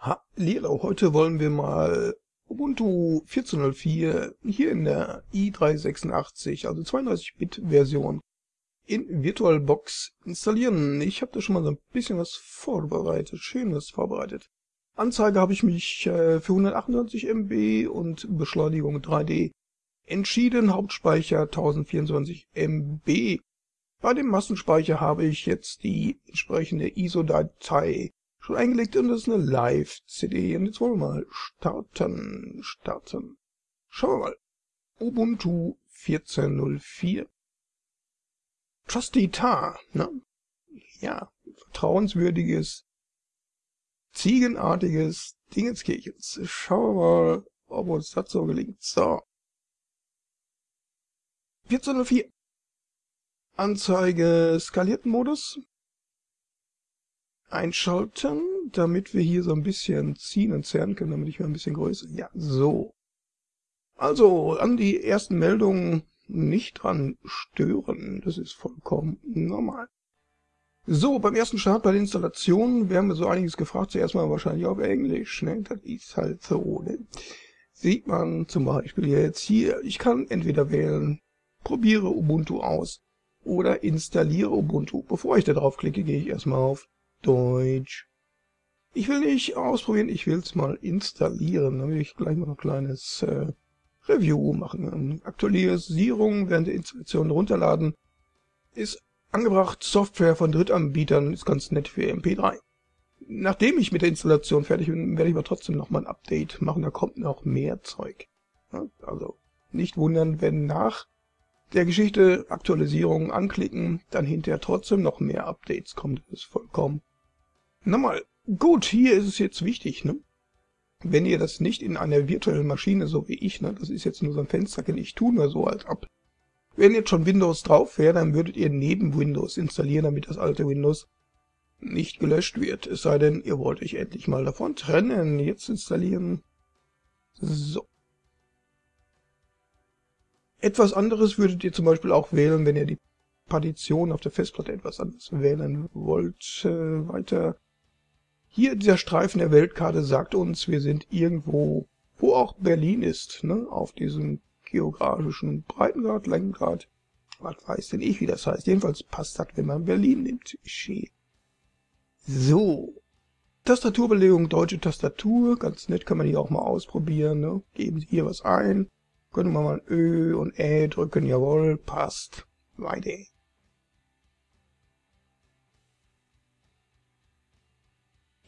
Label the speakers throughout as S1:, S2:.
S1: Hallihallo, heute wollen wir mal Ubuntu 14.04 hier in der i386, also 32-Bit-Version, in VirtualBox installieren. Ich habe da schon mal so ein bisschen was vorbereitet, schönes vorbereitet. Anzeige habe ich mich äh, für 128 MB und Beschleunigung 3D entschieden, Hauptspeicher 1024 MB. Bei dem Massenspeicher habe ich jetzt die entsprechende ISO-Datei schon eingelegt und das ist eine Live-CD. Und jetzt wollen wir mal starten, starten. Schauen wir mal. Ubuntu 14.04. Trusty Tar, ne? Ja, vertrauenswürdiges, ziegenartiges Dingenskirchens. Schauen wir mal, ob uns das so gelingt. So. 14.04. Anzeige skalierten Modus einschalten, damit wir hier so ein bisschen ziehen und zerren können, damit ich mal ein bisschen größer. Ja, so. Also, an die ersten Meldungen nicht dran stören. Das ist vollkommen normal. So, beim ersten Start bei der Installation werden wir so einiges gefragt. Zuerst mal wahrscheinlich auf Englisch, ne? Das ist halt so, ne? Sieht man zum Beispiel jetzt hier, ich kann entweder wählen, probiere Ubuntu aus oder installiere Ubuntu. Bevor ich da drauf klicke, gehe ich erstmal auf Deutsch. Ich will nicht ausprobieren, ich will es mal installieren. Dann will ich gleich mal ein kleines äh, Review machen. Aktualisierung während der Installation runterladen ist angebracht. Software von Drittanbietern ist ganz nett für MP3. Nachdem ich mit der Installation fertig bin, werde ich aber trotzdem noch mal ein Update machen. Da kommt noch mehr Zeug. Also nicht wundern, wenn nach der Geschichte Aktualisierung anklicken, dann hinterher trotzdem noch mehr Updates kommt. Das ist vollkommen Nochmal, gut, hier ist es jetzt wichtig, ne? Wenn ihr das nicht in einer virtuellen Maschine, so wie ich, ne, das ist jetzt nur so ein Fensterchen, ich tue nur so als ab. Wenn jetzt schon Windows drauf wäre, dann würdet ihr neben Windows installieren, damit das alte Windows nicht gelöscht wird. Es sei denn, ihr wollt euch endlich mal davon trennen. Jetzt installieren. So. Etwas anderes würdet ihr zum Beispiel auch wählen, wenn ihr die Partition auf der Festplatte etwas anderes wählen wollt. Äh, weiter hier dieser Streifen der Weltkarte sagt uns, wir sind irgendwo, wo auch Berlin ist, ne? auf diesem geografischen Breitengrad, Längengrad. Was weiß denn ich, wie das heißt. Jedenfalls passt das, wenn man Berlin nimmt. So. Tastaturbelegung, deutsche Tastatur. Ganz nett kann man hier auch mal ausprobieren. Ne? Geben Sie hier was ein. Können wir mal Ö und Ä drücken. Jawohl, passt. Weiter.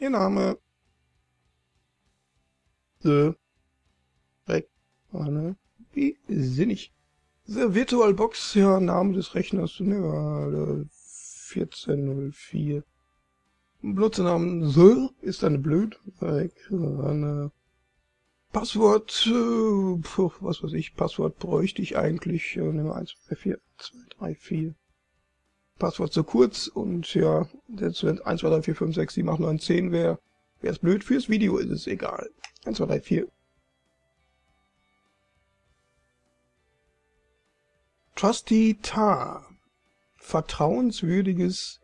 S1: Ihr Name. The. Anne. Wie sinnig. The VirtualBox, ja, Name des Rechners, ne, 1404. Benutzernamen The ist eine blöd. Anne. Passwort, äh, was weiß ich, Passwort bräuchte ich eigentlich, äh, nehmen wir 1, 2, 4, 2, 3, 4. Passwort zu kurz und ja, jetzt wenn 1, 2, 3, 4, 5, 6, 7, 8, 9, 10 wäre, wäre es blöd. Fürs Video ist es egal. 1, 2, 3, 4. Trusty Tar. Vertrauenswürdiges,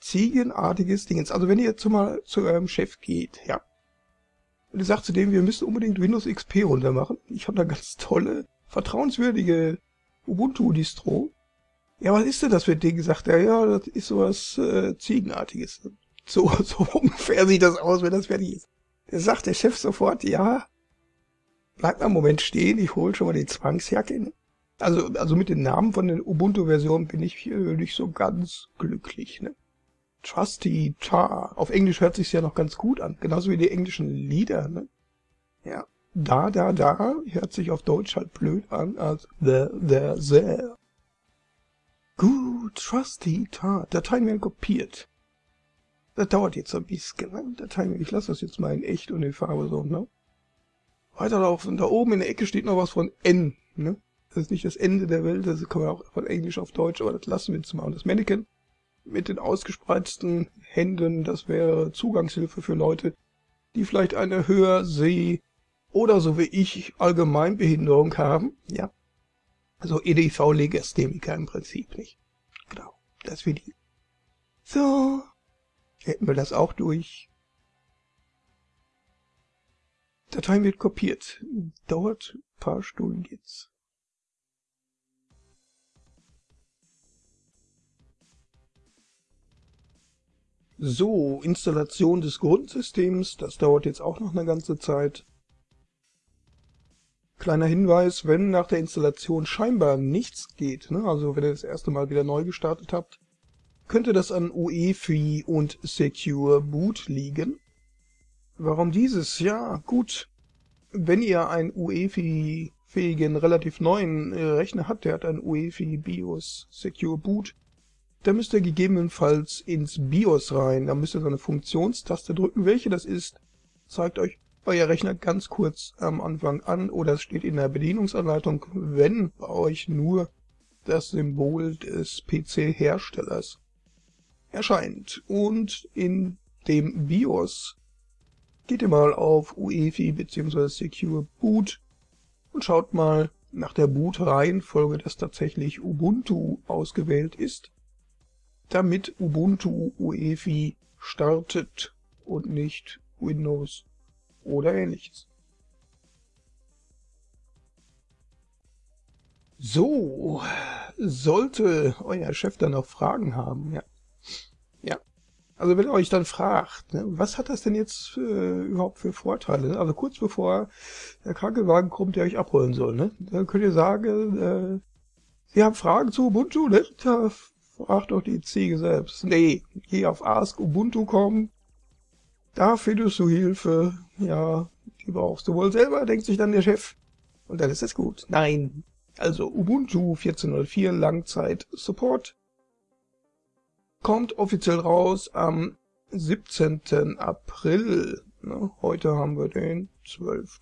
S1: ziegenartiges Dingens. Also wenn ihr jetzt mal zu eurem Chef geht, ja. Und ihr sagt zu dem, wir müssen unbedingt Windows XP runtermachen. Ich habe da ganz tolle, vertrauenswürdige Ubuntu-Distro. Ja, was ist denn das für ein Ding? Sagt er, ja, das ist sowas äh, Ziegenartiges. So, so ungefähr sieht das aus, wenn das fertig ist. Da sagt der Chef sofort, ja, bleib mal einen Moment stehen, ich hol schon mal die Zwangsjacke. Also, also mit den Namen von den Ubuntu-Versionen bin ich äh, nicht so ganz glücklich. Ne? Trusty Tar. Auf Englisch hört sich's ja noch ganz gut an. Genauso wie die englischen Lieder. Ne? Ja. Da, da, da hört sich auf Deutsch halt blöd an als the, the, there. Gut, Trusty Tar. Dateien werden kopiert. Das dauert jetzt ein bisschen. Ne? Dateien, ich lasse das jetzt mal in echt und in Farbe so. Ne? Weiterlaufen. Da oben in der Ecke steht noch was von N. Ne? Das ist nicht das Ende der Welt, das kann man auch von Englisch auf Deutsch, aber das lassen wir jetzt mal. Und das Mannequin mit den ausgespreizten Händen, das wäre Zugangshilfe für Leute, die vielleicht eine Hörseh- oder so wie ich Allgemeinbehinderung haben. Ja, also EDV-Legastheniker im Prinzip nicht. Genau, das für die. So, hätten wir das auch durch. Datei wird kopiert. Dauert ein paar Stunden jetzt. So, Installation des Grundsystems, das dauert jetzt auch noch eine ganze Zeit. Kleiner Hinweis, wenn nach der Installation scheinbar nichts geht, ne, also wenn ihr das erste Mal wieder neu gestartet habt, könnte das an UEFI und Secure Boot liegen. Warum dieses? Ja, gut, wenn ihr einen UEFI-fähigen, relativ neuen äh, Rechner habt, der hat einen UEFI BIOS Secure Boot, da müsst ihr gegebenenfalls ins BIOS rein. Da müsst ihr so eine Funktionstaste drücken. Welche das ist, zeigt euch euer Rechner ganz kurz am Anfang an oder es steht in der Bedienungsanleitung, wenn bei euch nur das Symbol des PC-Herstellers erscheint. Und in dem BIOS geht ihr mal auf UEFI bzw. Secure Boot und schaut mal nach der Boot-Reihenfolge, dass tatsächlich Ubuntu ausgewählt ist damit Ubuntu UEFI startet und nicht Windows oder ähnliches. So, sollte euer Chef dann noch Fragen haben, ja. Ja. Also wenn er euch dann fragt, ne, was hat das denn jetzt äh, überhaupt für Vorteile? Also kurz bevor der Krankenwagen kommt, der euch abholen soll, ne, dann könnt ihr sagen, äh, Sie haben Fragen zu Ubuntu, ne? Da Frag doch die Ziege selbst. Nee, geh auf Ask Ubuntu kommen. Da findest du Hilfe. Ja, die brauchst du wohl selber, denkt sich dann der Chef. Und dann ist es gut. Nein. Also Ubuntu 14.04 Langzeit Support kommt offiziell raus am 17. April. Heute haben wir den 12.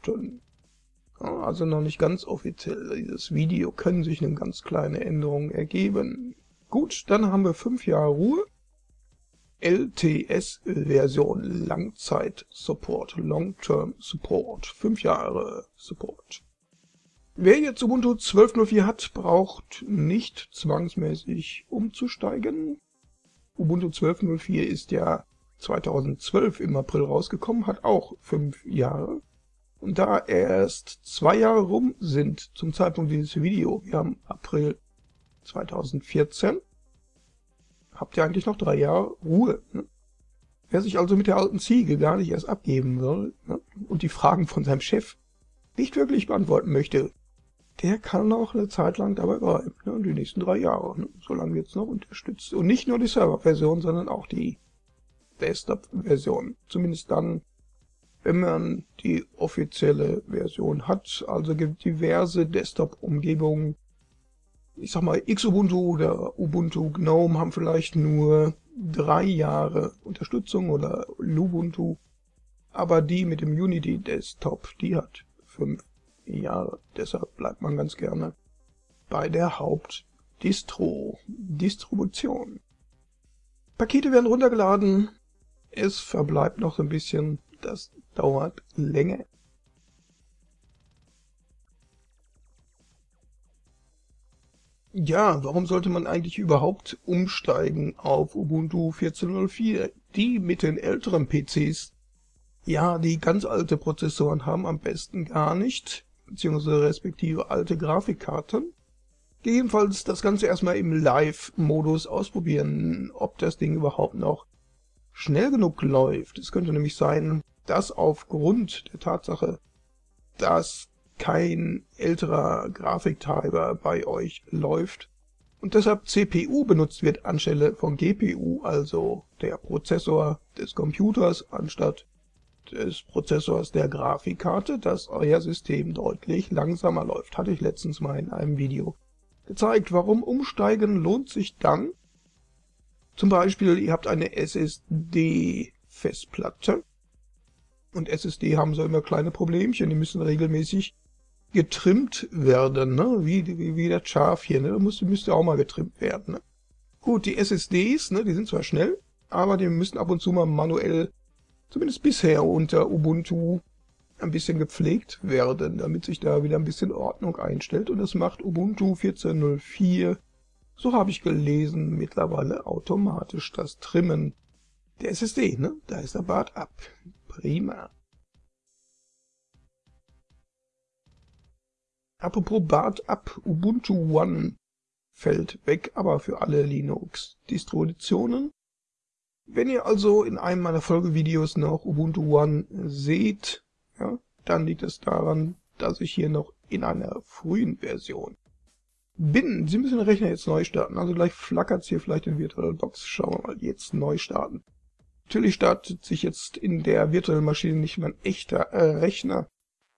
S1: Also noch nicht ganz offiziell. Dieses Video können sich eine ganz kleine Änderung ergeben. Gut, dann haben wir fünf Jahre Ruhe. LTS-Version Langzeit-Support, Long-Term Support, fünf Jahre Support. Wer jetzt Ubuntu 12.04 hat, braucht nicht zwangsmäßig umzusteigen. Ubuntu 12.04 ist ja 2012 im April rausgekommen, hat auch fünf Jahre. Und da erst zwei Jahre rum sind zum Zeitpunkt dieses Video, wir haben April 2014 habt ihr eigentlich noch drei Jahre Ruhe. Ne? Wer sich also mit der alten Ziege gar nicht erst abgeben will ne? und die Fragen von seinem Chef nicht wirklich beantworten möchte, der kann noch eine Zeit lang dabei bleiben, ne? die nächsten drei Jahre, ne? solange wird es noch unterstützt. Und nicht nur die Server-Version, sondern auch die Desktop-Version. Zumindest dann, wenn man die offizielle Version hat. Also gibt diverse Desktop-Umgebungen, ich sag mal, Xubuntu oder Ubuntu GNOME haben vielleicht nur drei Jahre Unterstützung oder Lubuntu, aber die mit dem Unity Desktop, die hat fünf Jahre. Deshalb bleibt man ganz gerne bei der Hauptdistro, Distribution. Pakete werden runtergeladen, es verbleibt noch ein bisschen, das dauert länger. Ja, warum sollte man eigentlich überhaupt umsteigen auf Ubuntu 14.04? Die mit den älteren PCs, ja, die ganz alte Prozessoren haben am besten gar nicht, beziehungsweise respektive alte Grafikkarten. Gegebenenfalls das Ganze erstmal im Live-Modus ausprobieren, ob das Ding überhaupt noch schnell genug läuft. Es könnte nämlich sein, dass aufgrund der Tatsache, dass kein älterer Grafiktreiber bei euch läuft und deshalb CPU benutzt wird anstelle von GPU, also der Prozessor des Computers anstatt des Prozessors der Grafikkarte, dass euer System deutlich langsamer läuft. Hatte ich letztens mal in einem Video gezeigt. Warum umsteigen lohnt sich dann? Zum Beispiel, ihr habt eine SSD-Festplatte und SSD haben so immer kleine Problemchen, die müssen regelmäßig getrimmt werden, ne? wie, wie, wie das Schaf hier. Ne? Da müsste, müsste auch mal getrimmt werden. Ne? Gut, die SSDs, ne, die sind zwar schnell, aber die müssen ab und zu mal manuell, zumindest bisher unter Ubuntu, ein bisschen gepflegt werden, damit sich da wieder ein bisschen Ordnung einstellt. Und das macht Ubuntu 14.04, so habe ich gelesen, mittlerweile automatisch das Trimmen der SSD. Ne? Da ist der Bart ab. Prima. Apropos Bart ab, Ubuntu One fällt weg, aber für alle Linux-Distributionen. Wenn ihr also in einem meiner Folgevideos noch Ubuntu One seht, ja, dann liegt es daran, dass ich hier noch in einer frühen Version bin. Sie müssen den Rechner jetzt neu starten, also gleich flackert es hier vielleicht in VirtualBox. Schauen wir mal, jetzt neu starten. Natürlich startet sich jetzt in der virtuellen Maschine nicht mein echter äh, Rechner,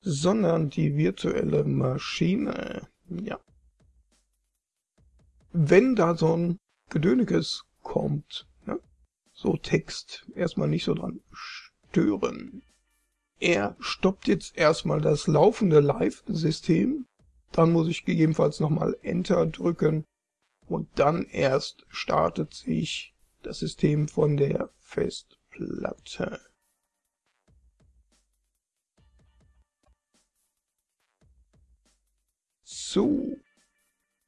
S1: sondern die virtuelle Maschine. Ja. Wenn da so ein Gedönekes kommt, ne? so Text, erstmal nicht so dran stören. Er stoppt jetzt erstmal das laufende Live-System, dann muss ich gegebenenfalls nochmal Enter drücken und dann erst startet sich das System von der Festplatte. So.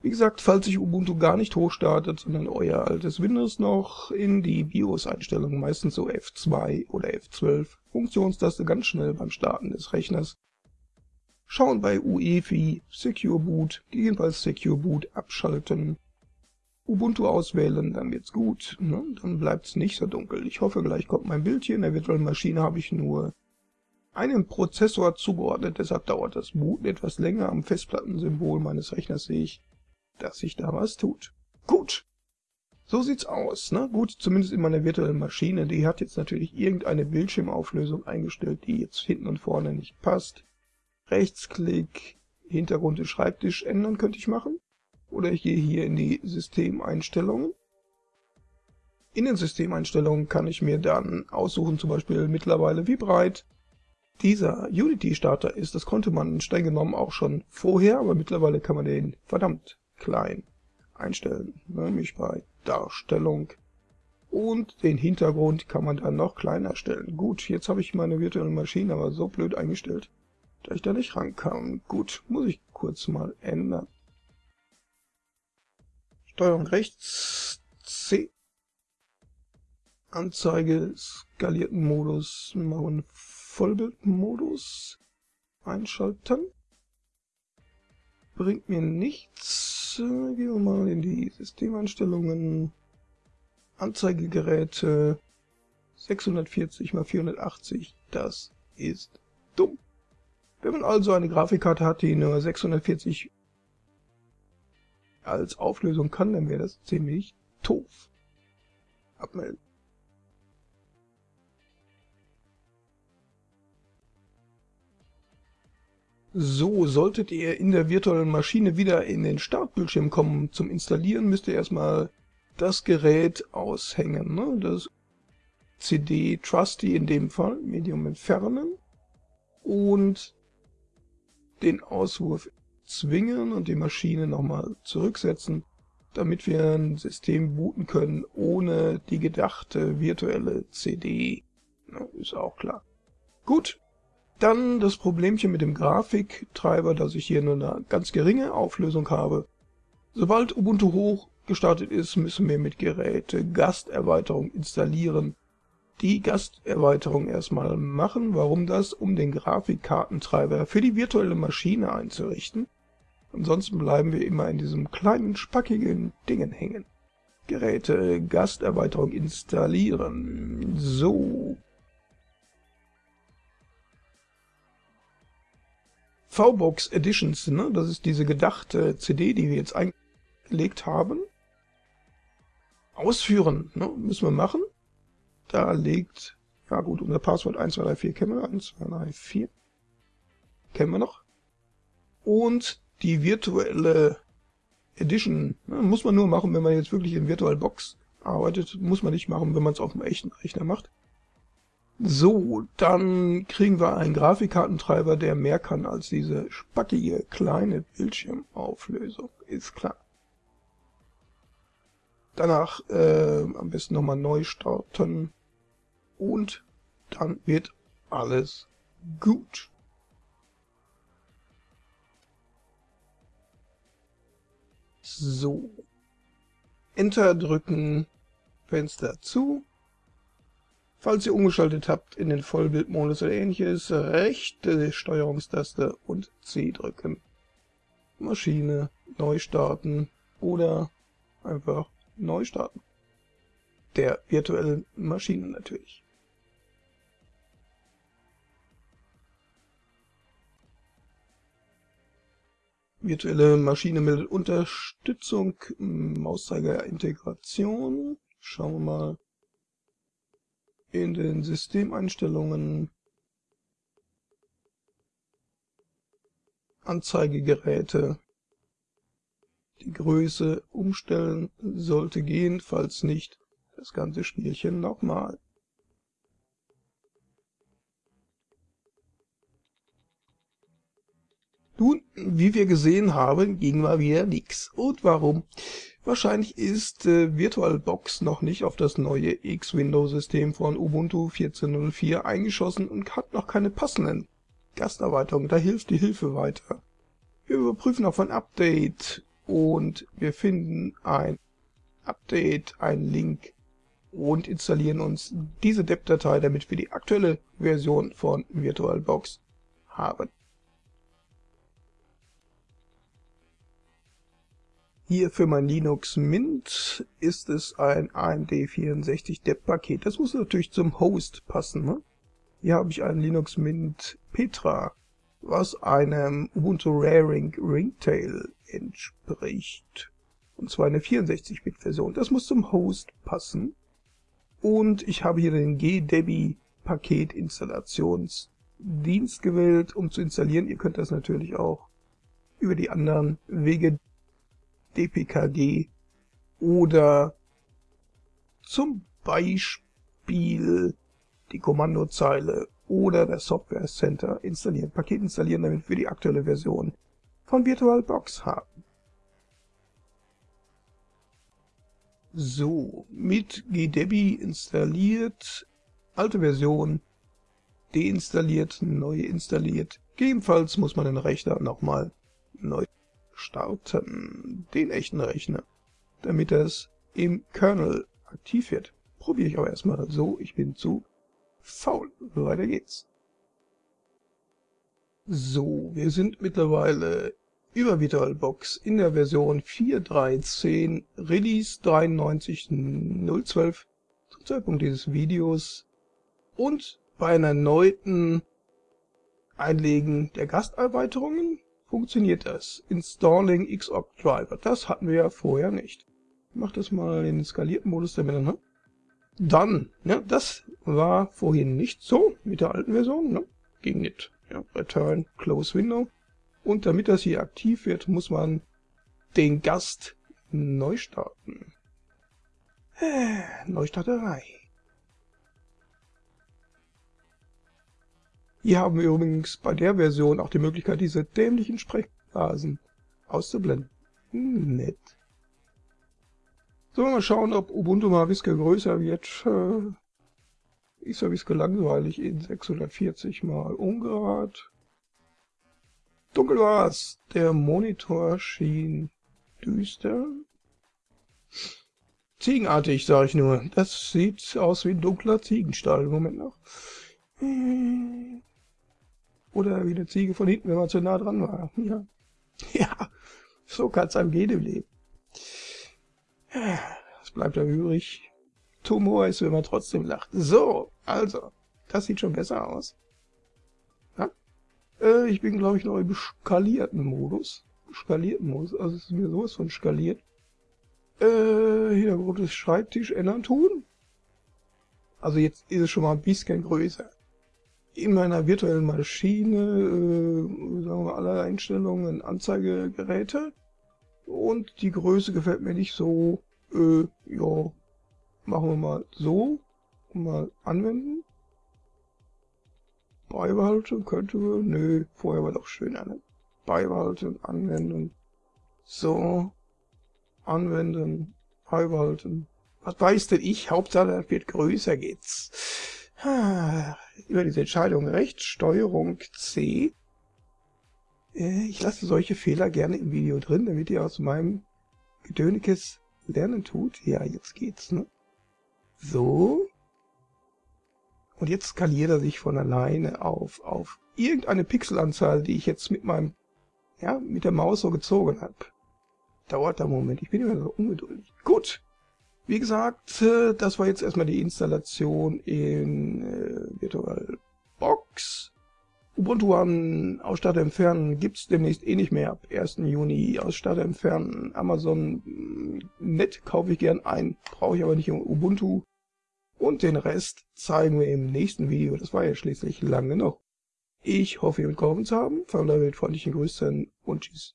S1: Wie gesagt, falls sich Ubuntu gar nicht hochstartet, sondern euer altes Windows noch in die BIOS-Einstellungen, meistens so F2 oder F12, Funktionstaste ganz schnell beim Starten des Rechners, schauen bei UEFI Secure Boot, gegebenenfalls Secure Boot abschalten, Ubuntu auswählen, dann wird's gut, ne? dann bleibt's nicht so dunkel. Ich hoffe, gleich kommt mein Bild hier. In der virtuellen Maschine habe ich nur einem Prozessor zugeordnet, deshalb dauert das Booten etwas länger. Am Festplattensymbol meines Rechners sehe ich, dass sich da was tut. Gut, so sieht's aus. Ne? Gut, zumindest in meiner virtuellen Maschine. Die hat jetzt natürlich irgendeine Bildschirmauflösung eingestellt, die jetzt hinten und vorne nicht passt. Rechtsklick, Hintergrund des Schreibtisch ändern könnte ich machen. Oder ich gehe hier in die Systemeinstellungen. In den Systemeinstellungen kann ich mir dann aussuchen, zum Beispiel mittlerweile wie breit dieser Unity-Starter ist. Das konnte man streng genommen auch schon vorher, aber mittlerweile kann man den verdammt klein einstellen, nämlich bei Darstellung. Und den Hintergrund kann man dann noch kleiner stellen. Gut, jetzt habe ich meine virtuelle Maschine aber so blöd eingestellt, dass ich da nicht rankam. Gut, muss ich kurz mal ändern. Steuerung rechts, C. Anzeige, skalierten Modus, machen Vollbildmodus einschalten. Bringt mir nichts. Gehen wir mal in die Systemeinstellungen. Anzeigegeräte 640 x 480, das ist dumm. Wenn man also eine Grafikkarte hat, die nur 640 als Auflösung kann, dann wäre das ziemlich doof. Abmelden. So, solltet ihr in der virtuellen Maschine wieder in den Startbildschirm kommen zum Installieren, müsst ihr erstmal das Gerät aushängen. Ne? Das CD Trusty in dem Fall, Medium entfernen und den Auswurf zwingen und die Maschine nochmal zurücksetzen, damit wir ein System booten können ohne die gedachte virtuelle CD. Ja, ist auch klar. Gut, dann das Problemchen mit dem Grafiktreiber, dass ich hier nur eine ganz geringe Auflösung habe. Sobald Ubuntu hoch gestartet ist, müssen wir mit Geräte Gasterweiterung installieren. Die Gasterweiterung erstmal machen. Warum das? Um den Grafikkartentreiber für die virtuelle Maschine einzurichten. Ansonsten bleiben wir immer in diesem kleinen, spackigen Dingen hängen. Geräte, Gasterweiterung installieren. So. VBox Editions, ne? das ist diese gedachte CD, die wir jetzt eingelegt haben. Ausführen, ne? müssen wir machen. Da liegt, ja gut, unser Passwort 1234 kennen wir, 1234 kennen wir noch. Und die virtuelle Edition ne, muss man nur machen, wenn man jetzt wirklich in VirtualBox arbeitet. Muss man nicht machen, wenn man es auf dem echten Rechner macht. So, dann kriegen wir einen Grafikkartentreiber, der mehr kann als diese spackige kleine Bildschirmauflösung. Ist klar. Danach äh, am besten nochmal neu starten und dann wird alles gut. So. Enter drücken, Fenster zu. Falls ihr umgeschaltet habt in den Vollbildmodus oder ähnliches, rechte Steuerungstaste und C drücken. Maschine neu starten oder einfach neu starten. Der virtuellen Maschine natürlich. Virtuelle Maschine meldet Unterstützung, Mauszeiger Integration. Schauen wir mal in den Systemeinstellungen Anzeigegeräte die Größe umstellen sollte gehen, falls nicht das ganze Spielchen nochmal. Nun, wie wir gesehen haben, ging mal wieder nix. Und warum? Wahrscheinlich ist äh, VirtualBox noch nicht auf das neue X-Window-System von Ubuntu 14.04 eingeschossen und hat noch keine passenden Gasterweiterungen. Da hilft die Hilfe weiter. Wir überprüfen auf ein Update und wir finden ein Update, einen Link und installieren uns diese DEP-Datei, damit wir die aktuelle Version von VirtualBox haben. Hier für mein Linux Mint ist es ein AMD64 DEP-Paket. Das muss natürlich zum Host passen. Ne? Hier habe ich ein Linux Mint Petra, was einem Ubuntu Raring Ringtail entspricht. Und zwar eine 64-Bit-Version. Das muss zum Host passen. Und ich habe hier den GDebi Paketinstallationsdienst gewählt, um zu installieren. Ihr könnt das natürlich auch über die anderen Wege dpkg oder zum Beispiel die Kommandozeile oder das Software Center installieren, Paket installieren, damit wir die aktuelle Version von VirtualBox haben. So, mit GDebi installiert, alte Version deinstalliert, neu installiert. Gegebenenfalls muss man den Rechner nochmal neu starten, den echten Rechner, damit es im Kernel aktiv wird. Probiere ich aber erstmal so, ich bin zu faul. Weiter geht's. So, wir sind mittlerweile über VirtualBox in der Version 4.3.10 Release 93.012 zum Zeitpunkt dieses Videos und bei einer erneuten Einlegen der Gasterweiterungen funktioniert das. Installing Xorg Driver. Das hatten wir ja vorher nicht. Ich mach das mal in den skalierten Modus damit, ne? Dann, ne, das war vorhin nicht so mit der alten Version, ne? Ging nicht. Ja, Return, Close Window. Und damit das hier aktiv wird, muss man den Gast neu starten. Äh, Neustarterei. Hier haben wir übrigens bei der Version auch die Möglichkeit, diese dämlichen Sprechblasen auszublenden. Hm, nett. Sollen wir mal schauen, ob Ubuntu mal ein größer wird. Äh, ist ja ein langweilig in 640 mal ungerad. Dunkel war's. Der Monitor schien düster. Ziegenartig, sag ich nur. Das sieht aus wie ein dunkler Ziegenstall. Moment noch. Oder wie eine Ziege von hinten, wenn man zu nah dran war. Ja, ja so kann es einem gehen im Leben. Es bleibt da übrig. Tumor ist, wenn man trotzdem lacht. So, also, das sieht schon besser aus. Ja? Äh, ich bin, glaube ich, noch im skalierten Modus. Skalierten Modus, also es ist mir sowas von skaliert. Äh, Hintergrund des Schreibtisch ändern tun. Also jetzt ist es schon mal ein bisschen größer in meiner virtuellen Maschine, äh, sagen wir alle Einstellungen, Anzeigegeräte. Und die Größe gefällt mir nicht so. Äh, ja, machen wir mal so. Mal anwenden. Beibehalten könnte man. Nö, vorher war doch schöner, ne? Beibehalten, anwenden. So. Anwenden, beibehalten. Was weiß denn ich? Hauptsache, das wird größer geht's. Über diese Entscheidung rechts, Steuerung C. Äh, ich lasse solche Fehler gerne im Video drin, damit ihr aus meinem Gedönikes lernen tut. Ja, jetzt geht's, ne? So. Und jetzt skaliert er sich von alleine auf, auf irgendeine Pixelanzahl, die ich jetzt mit meinem ja, mit der Maus so gezogen habe. Dauert da einen Moment, ich bin immer so ungeduldig. Gut, wie gesagt, äh, das war jetzt erstmal die Installation in äh, VirtualBox. Ubuntu an Ausstatter entfernen gibt's demnächst eh nicht mehr ab 1. Juni. Ausstatter entfernen, Amazon mm, Net kaufe ich gern ein, brauche ich aber nicht im Ubuntu. Und den Rest zeigen wir im nächsten Video, das war ja schließlich lang genug. Ich hoffe, ihr mitgeholfen zu haben. Von der Welt freundlichen Grüße und Tschüss.